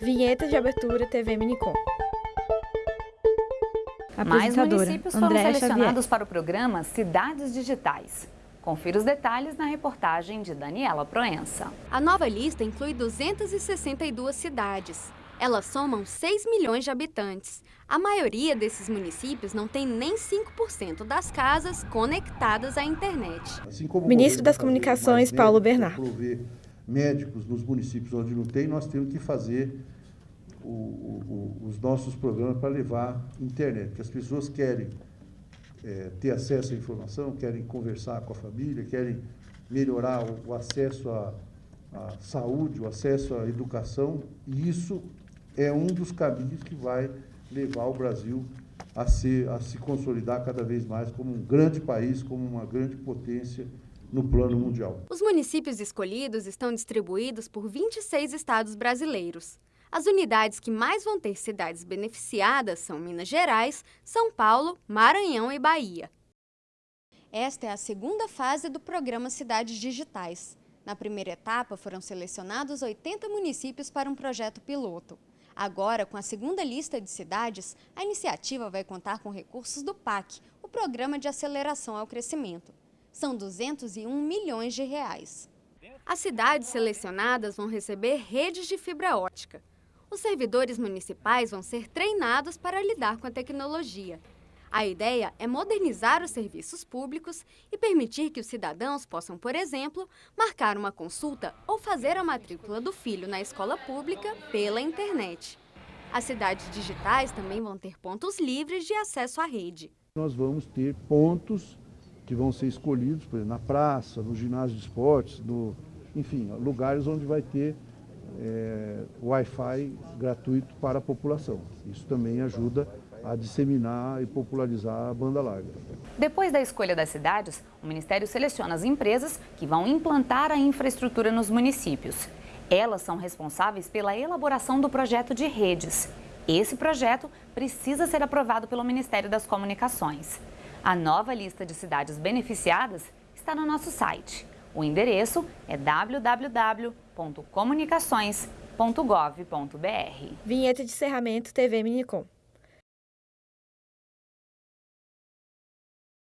Vinheta de abertura TV Minicom. Mais municípios foram André selecionados Xavier. para o programa Cidades Digitais. Confira os detalhes na reportagem de Daniela Proença. A nova lista inclui 262 cidades. Elas somam 6 milhões de habitantes. A maioria desses municípios não tem nem 5% das casas conectadas à internet. Assim Ministro das Comunicações, Paulo Bernardo. Médicos nos municípios onde não tem, nós temos que fazer o, o, os nossos programas para levar internet, que as pessoas querem é, ter acesso à informação, querem conversar com a família, querem melhorar o, o acesso à, à saúde, o acesso à educação, e isso é um dos caminhos que vai levar o Brasil a, ser, a se consolidar cada vez mais como um grande país, como uma grande potência no plano mundial. Os municípios escolhidos estão distribuídos por 26 estados brasileiros. As unidades que mais vão ter cidades beneficiadas são Minas Gerais, São Paulo, Maranhão e Bahia. Esta é a segunda fase do programa Cidades Digitais. Na primeira etapa, foram selecionados 80 municípios para um projeto piloto. Agora, com a segunda lista de cidades, a iniciativa vai contar com recursos do PAC, o Programa de Aceleração ao Crescimento. São 201 milhões de reais. As cidades selecionadas vão receber redes de fibra ótica. Os servidores municipais vão ser treinados para lidar com a tecnologia. A ideia é modernizar os serviços públicos e permitir que os cidadãos possam, por exemplo, marcar uma consulta ou fazer a matrícula do filho na escola pública pela internet. As cidades digitais também vão ter pontos livres de acesso à rede. Nós vamos ter pontos que vão ser escolhidos, por exemplo, na praça, no ginásio de esportes, no, enfim, lugares onde vai ter é, Wi-Fi gratuito para a população. Isso também ajuda a disseminar e popularizar a banda larga. Depois da escolha das cidades, o Ministério seleciona as empresas que vão implantar a infraestrutura nos municípios. Elas são responsáveis pela elaboração do projeto de redes. Esse projeto precisa ser aprovado pelo Ministério das Comunicações. A nova lista de cidades beneficiadas está no nosso site. O endereço é www.comunicações.gov.br. Vinheta de encerramento TV Minicom.